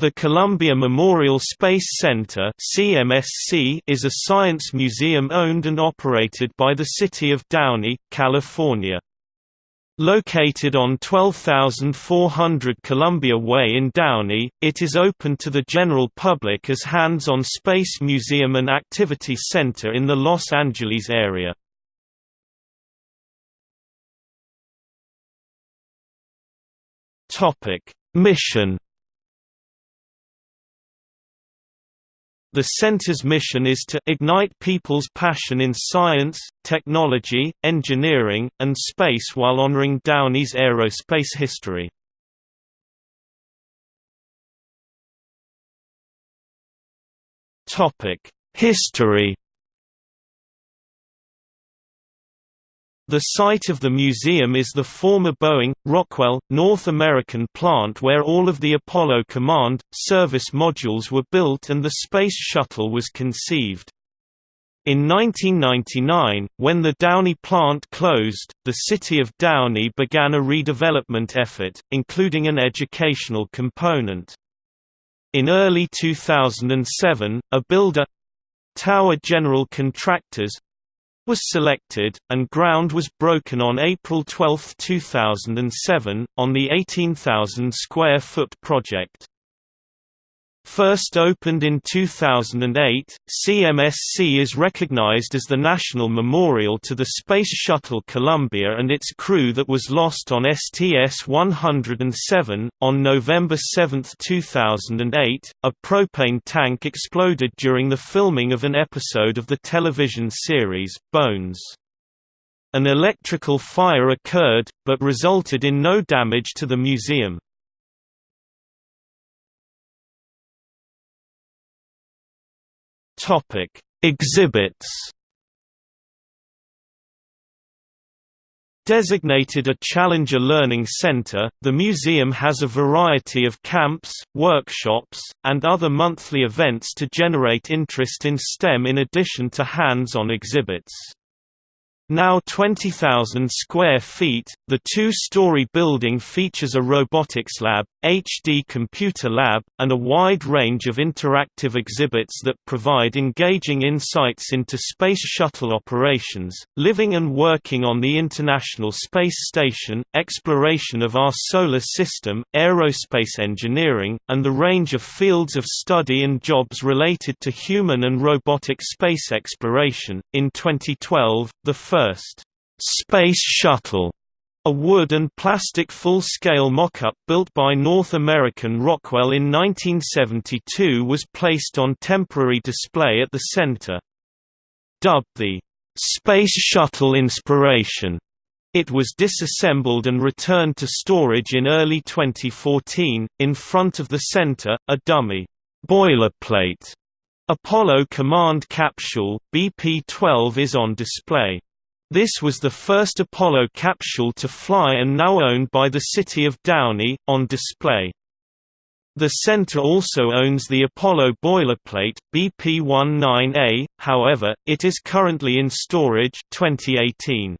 The Columbia Memorial Space Center is a science museum owned and operated by the City of Downey, California. Located on 12400 Columbia Way in Downey, it is open to the general public as hands-on space museum and activity center in the Los Angeles area. Mission The center's mission is to ignite people's passion in science, technology, engineering, and space while honoring Downey's aerospace history. History The site of the museum is the former Boeing, Rockwell, North American plant where all of the Apollo Command, service modules were built and the Space Shuttle was conceived. In 1999, when the Downey plant closed, the city of Downey began a redevelopment effort, including an educational component. In early 2007, a builder—Tower General Contractors, was selected, and ground was broken on April 12, 2007, on the 18,000 square foot project. First opened in 2008, CMSC is recognized as the national memorial to the Space Shuttle Columbia and its crew that was lost on STS-107. On November 7, 2008, a propane tank exploded during the filming of an episode of the television series, Bones. An electrical fire occurred, but resulted in no damage to the museum. Topic: Exhibits. Designated a Challenger Learning Center, the museum has a variety of camps, workshops, and other monthly events to generate interest in STEM in addition to hands-on exhibits. Now 20,000 square feet, the two-story building features a robotics lab, HD computer lab, and a wide range of interactive exhibits that provide engaging insights into Space Shuttle operations, living and working on the International Space Station, exploration of our solar system, aerospace engineering, and the range of fields of study and jobs related to human and robotic space exploration. In 2012, the first first Space Shuttle, a wood and plastic full-scale mock-up built by North American Rockwell in 1972 was placed on temporary display at the center. Dubbed the Space Shuttle Inspiration, it was disassembled and returned to storage in early 2014. In front of the center, a dummy boilerplate Apollo Command Capsule BP-12 is on display. This was the first Apollo capsule to fly and now owned by the city of Downey, on display. The center also owns the Apollo boilerplate, BP-19A, however, it is currently in storage 2018.